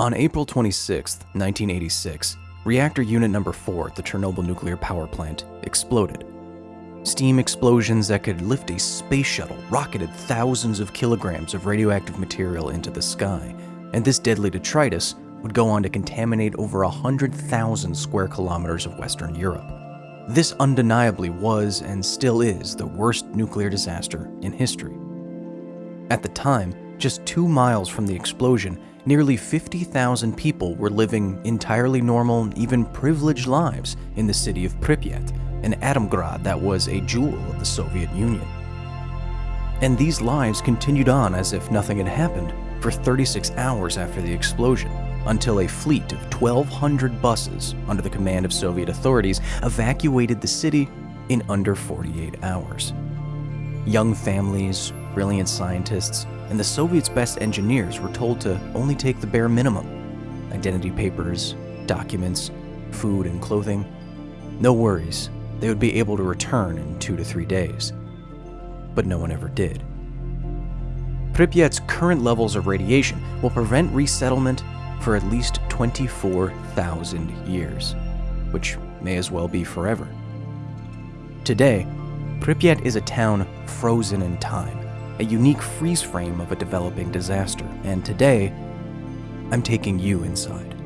On April 26, 1986, reactor unit number 4 at the Chernobyl nuclear power plant exploded. Steam explosions that could lift a space shuttle rocketed thousands of kilograms of radioactive material into the sky, and this deadly detritus would go on to contaminate over 100,000 square kilometers of Western Europe. This undeniably was and still is the worst nuclear disaster in history. At the time, just two miles from the explosion, nearly 50,000 people were living entirely normal, even privileged lives in the city of Pripyat, an atomgrad that was a jewel of the Soviet Union. And these lives continued on as if nothing had happened for 36 hours after the explosion, until a fleet of 1,200 buses under the command of Soviet authorities evacuated the city in under 48 hours. Young families, brilliant scientists, and the Soviets' best engineers were told to only take the bare minimum identity papers, documents, food, and clothing. No worries, they would be able to return in two to three days. But no one ever did. Pripyat's current levels of radiation will prevent resettlement for at least 24,000 years, which may as well be forever. Today, Pripyat is a town frozen in time, a unique freeze frame of a developing disaster, and today, I'm taking you inside.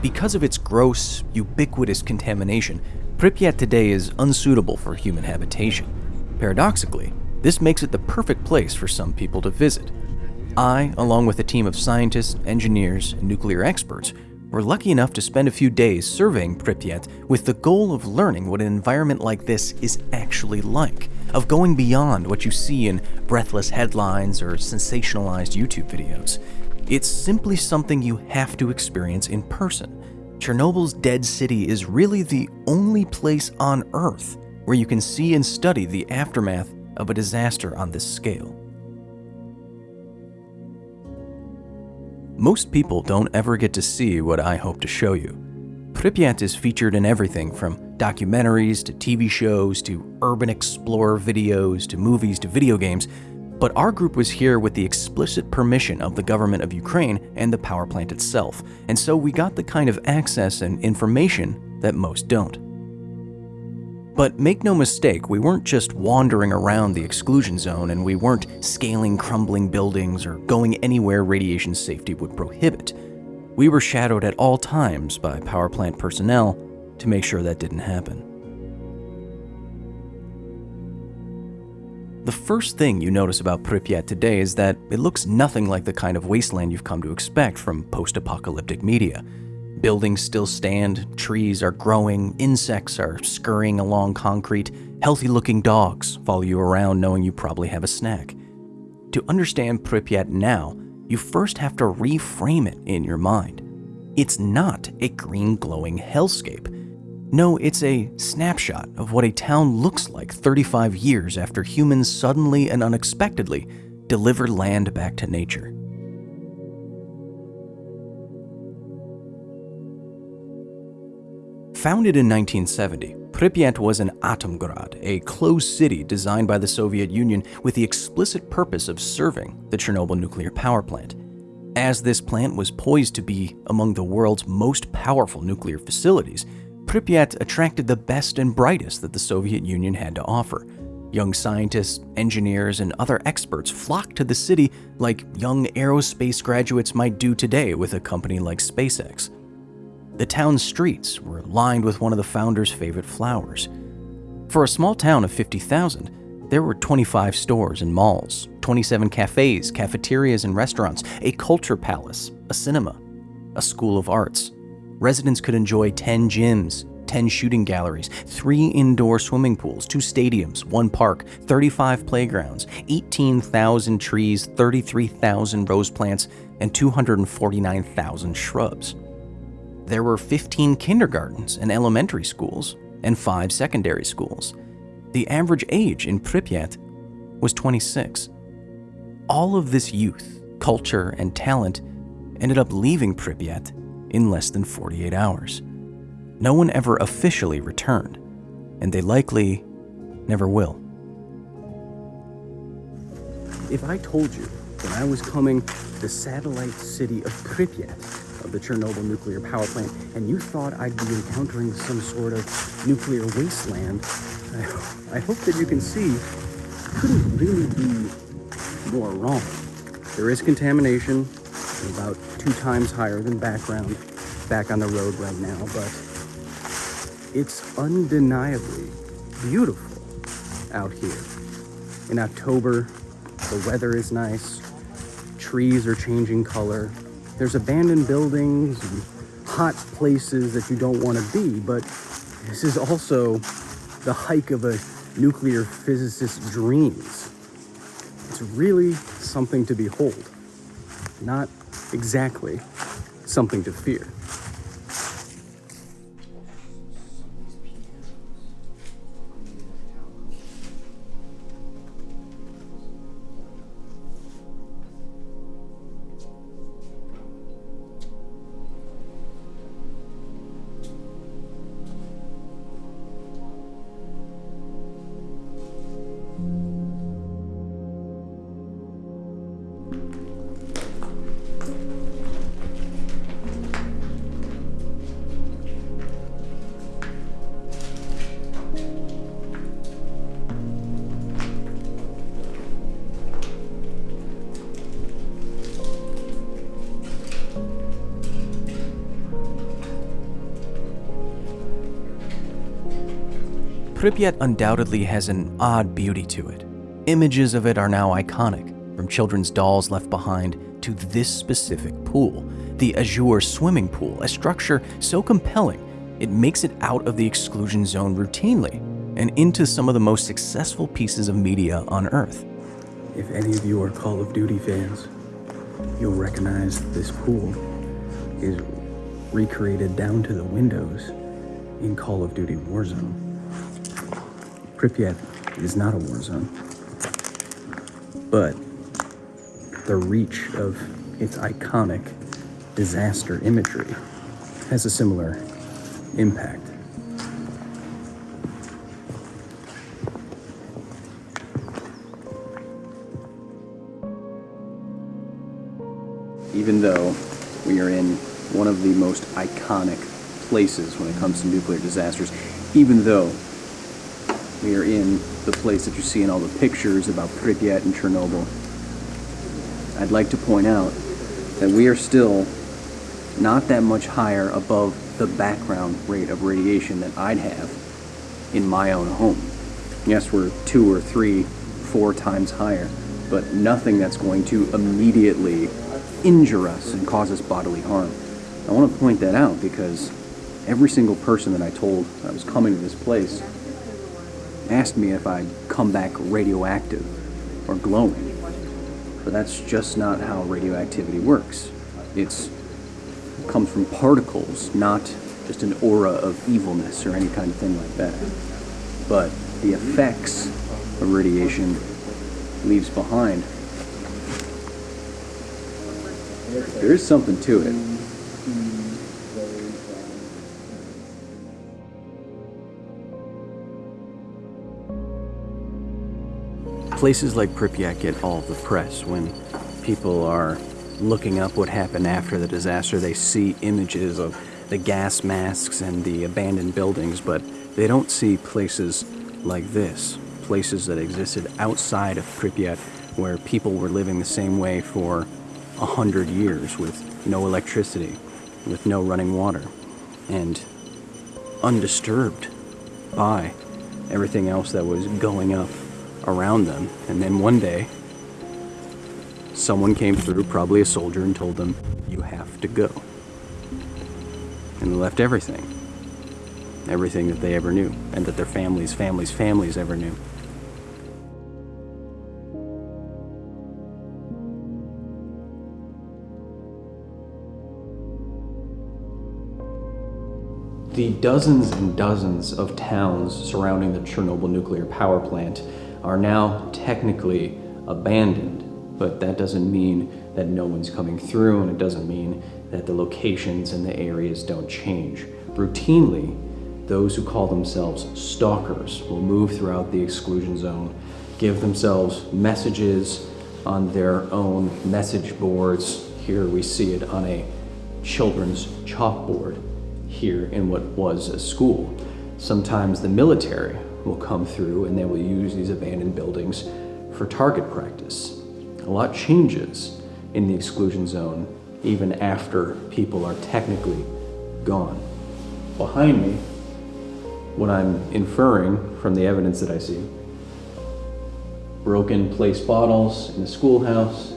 Because of its gross, ubiquitous contamination, Pripyat today is unsuitable for human habitation. Paradoxically, this makes it the perfect place for some people to visit. I, along with a team of scientists, engineers, and nuclear experts, were lucky enough to spend a few days surveying Pripyat with the goal of learning what an environment like this is actually like, of going beyond what you see in breathless headlines or sensationalized YouTube videos. It's simply something you have to experience in person. Chernobyl's dead city is really the only place on Earth where you can see and study the aftermath of a disaster on this scale. Most people don't ever get to see what I hope to show you. Pripyat is featured in everything from documentaries to TV shows to urban explorer videos to movies to video games, but our group was here with the explicit permission of the government of Ukraine and the power plant itself, and so we got the kind of access and information that most don't. But make no mistake, we weren't just wandering around the exclusion zone and we weren't scaling crumbling buildings or going anywhere radiation safety would prohibit. We were shadowed at all times by power plant personnel to make sure that didn't happen. The first thing you notice about Pripyat today is that it looks nothing like the kind of wasteland you've come to expect from post-apocalyptic media. Buildings still stand, trees are growing, insects are scurrying along concrete, healthy-looking dogs follow you around knowing you probably have a snack. To understand Pripyat now, you first have to reframe it in your mind. It's not a green glowing hellscape. No, it's a snapshot of what a town looks like 35 years after humans suddenly and unexpectedly deliver land back to nature. Founded in 1970, Pripyat was an Atomgrad, a closed city designed by the Soviet Union with the explicit purpose of serving the Chernobyl nuclear power plant. As this plant was poised to be among the world's most powerful nuclear facilities, Pripyat attracted the best and brightest that the Soviet Union had to offer. Young scientists, engineers, and other experts flocked to the city like young aerospace graduates might do today with a company like SpaceX. The town's streets were lined with one of the founders' favorite flowers. For a small town of 50,000, there were 25 stores and malls, 27 cafes, cafeterias, and restaurants, a culture palace, a cinema, a school of arts, residents could enjoy 10 gyms, 10 shooting galleries, 3 indoor swimming pools, 2 stadiums, 1 park, 35 playgrounds, 18,000 trees, 33,000 rose plants, and 249,000 shrubs. there were 15 kindergartens and elementary schools, and five secondary schools. The average age in Pripyat was 26. All of this youth, culture, and talent ended up leaving Pripyat in less than 48 hours. No one ever officially returned, and they likely never will. If I told you that I was coming to the satellite city of Pripyat, of the Chernobyl nuclear power plant, and you thought I'd be encountering some sort of nuclear wasteland, I, I hope that you can see couldn't really be more wrong. There is contamination, about two times higher than background, back on the road right now, but it's undeniably beautiful out here. In October, the weather is nice, trees are changing color, there's abandoned buildings and hot places that you don't want to be, but this is also the hike of a nuclear physicist's dreams. It's really something to behold, not exactly something to fear. Pripyat undoubtedly has an odd beauty to it. Images of it are now iconic, from children's dolls left behind to this specific pool, the Azure swimming pool, a structure so compelling it makes it out of the exclusion zone routinely and into some of the most successful pieces of media on Earth. If any of you are Call of Duty fans, you'll recognize this pool is recreated down to the windows in Call of Duty Warzone. Pripyat is not a war zone, but the reach of its iconic disaster imagery has a similar impact. Even though we are in one of the most iconic places when it comes to nuclear disasters, even though we are in the place that you see in all the pictures about Pripyat and Chernobyl. I'd like to point out that we are still not that much higher above the background rate of radiation that I'd have in my own home. Yes, we're two or three, four times higher, but nothing that's going to immediately injure us and cause us bodily harm. I want to point that out because every single person that I told I was coming to this place asked me if I'd come back radioactive or glowing. But that's just not how radioactivity works. It's, it comes from particles, not just an aura of evilness or any kind of thing like that. But the effects of radiation leaves behind, there is something to it. Places like Pripyat get all the press when people are looking up what happened after the disaster. They see images of the gas masks and the abandoned buildings, but they don't see places like this. Places that existed outside of Pripyat where people were living the same way for a hundred years with no electricity, with no running water, and undisturbed by everything else that was going up around them. And then one day, someone came through, probably a soldier, and told them, You have to go. And they left everything. Everything that they ever knew, and that their families, families, families ever knew. The dozens and dozens of towns surrounding the Chernobyl nuclear power plant are now technically abandoned, but that doesn't mean that no one's coming through, and it doesn't mean that the locations and the areas don't change. Routinely, those who call themselves stalkers will move throughout the exclusion zone, give themselves messages on their own message boards. Here we see it on a children's chalkboard here in what was a school. Sometimes the military will come through and they will use these abandoned buildings for target practice. A lot changes in the exclusion zone even after people are technically gone. Behind me, what I'm inferring from the evidence that I see, broken place bottles in the schoolhouse,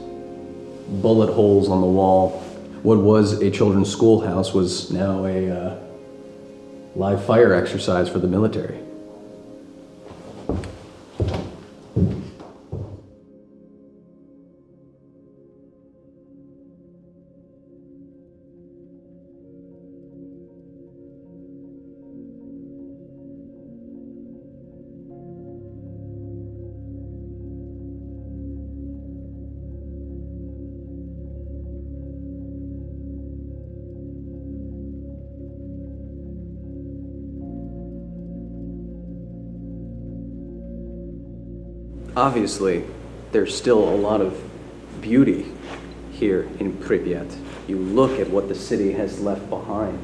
bullet holes on the wall. What was a children's schoolhouse was now a uh, live fire exercise for the military. Obviously, there's still a lot of beauty here in Pripyat. You look at what the city has left behind,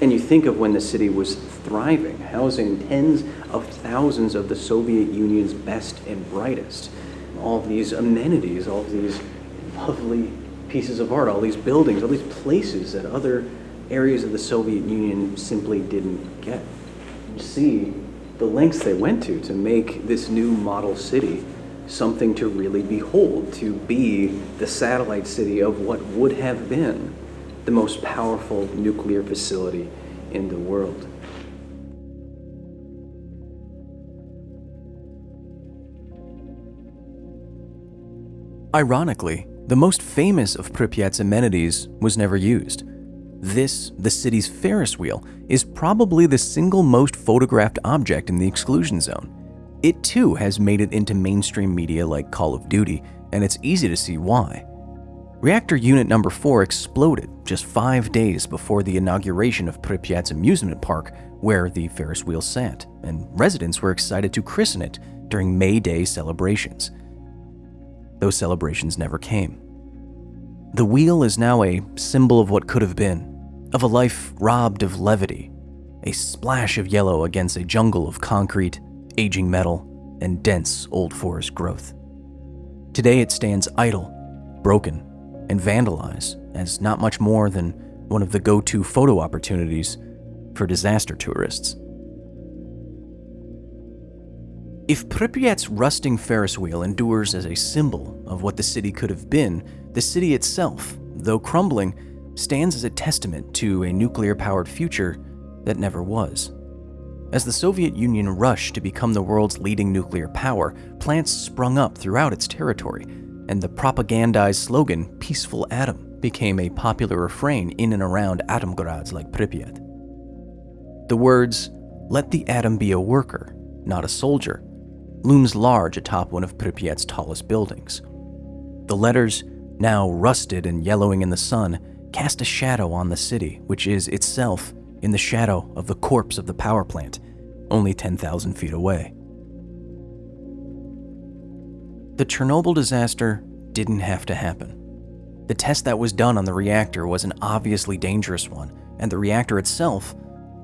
and you think of when the city was thriving, housing tens of thousands of the Soviet Union's best and brightest. All these amenities, all these lovely pieces of art, all these buildings, all these places that other areas of the Soviet Union simply didn't get. You see the lengths they went to to make this new model city something to really behold, to be the satellite city of what would have been the most powerful nuclear facility in the world. Ironically, the most famous of Pripyat's amenities was never used. This, the city's Ferris wheel, is probably the single most photographed object in the exclusion zone. It too has made it into mainstream media like Call of Duty, and it's easy to see why. Reactor Unit Number 4 exploded just five days before the inauguration of Pripyat's amusement park, where the Ferris wheel sat, and residents were excited to christen it during May Day celebrations. Those celebrations never came. The wheel is now a symbol of what could have been, of a life robbed of levity, a splash of yellow against a jungle of concrete, aging metal, and dense old forest growth. Today it stands idle, broken, and vandalized as not much more than one of the go to photo opportunities for disaster tourists. If Pripyat's rusting Ferris wheel endures as a symbol of what the city could have been, the city itself, though crumbling, stands as a testament to a nuclear powered future that never was. As the Soviet Union rushed to become the world's leading nuclear power, plants sprung up throughout its territory, and the propagandized slogan, Peaceful Atom, became a popular refrain in and around atomgrads like Pripyat. The words, Let the atom be a worker, not a soldier, looms large atop one of Pripyat's tallest buildings. The letters, now rusted and yellowing in the sun, cast a shadow on the city, which is itself in the shadow of the corpse of the power plant, only 10,000 feet away. The Chernobyl disaster didn't have to happen. The test that was done on the reactor was an obviously dangerous one, and the reactor itself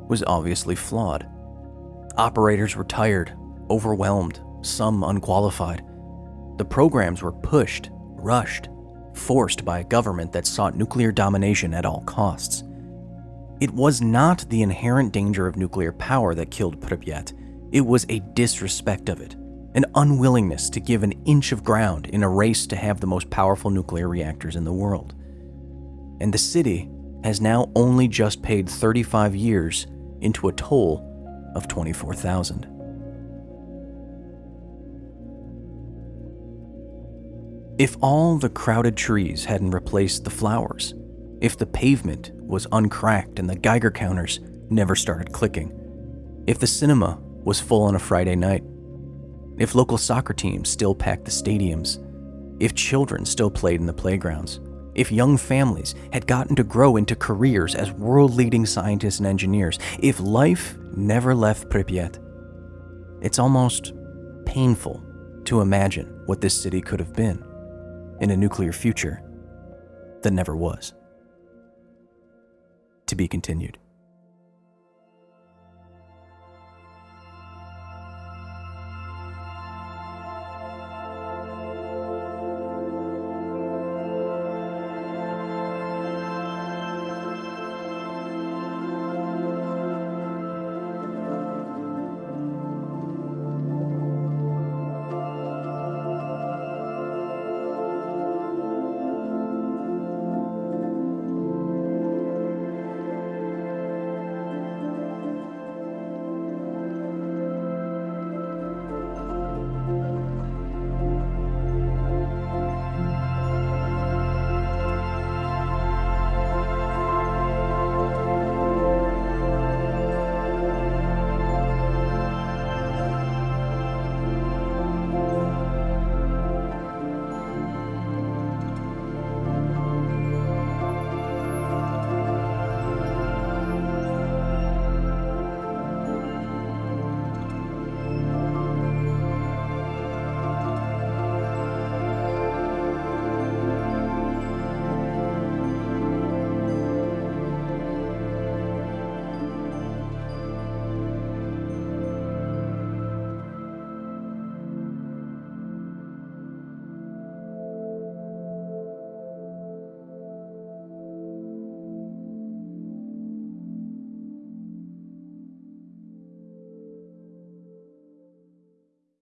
was obviously flawed. Operators were tired, overwhelmed, some unqualified. The programs were pushed, rushed, forced by a government that sought nuclear domination at all costs. It was not the inherent danger of nuclear power that killed Pripyat, it was a disrespect of it, an unwillingness to give an inch of ground in a race to have the most powerful nuclear reactors in the world. And the city has now only just paid 35 years into a toll of 24,000. If all the crowded trees hadn't replaced the flowers, if the pavement was uncracked and the Geiger counters never started clicking, if the cinema was full on a Friday night, if local soccer teams still packed the stadiums, if children still played in the playgrounds, if young families had gotten to grow into careers as world leading scientists and engineers, if life never left Pripyat, it's almost painful to imagine what this city could have been in a nuclear future that never was. To be continued.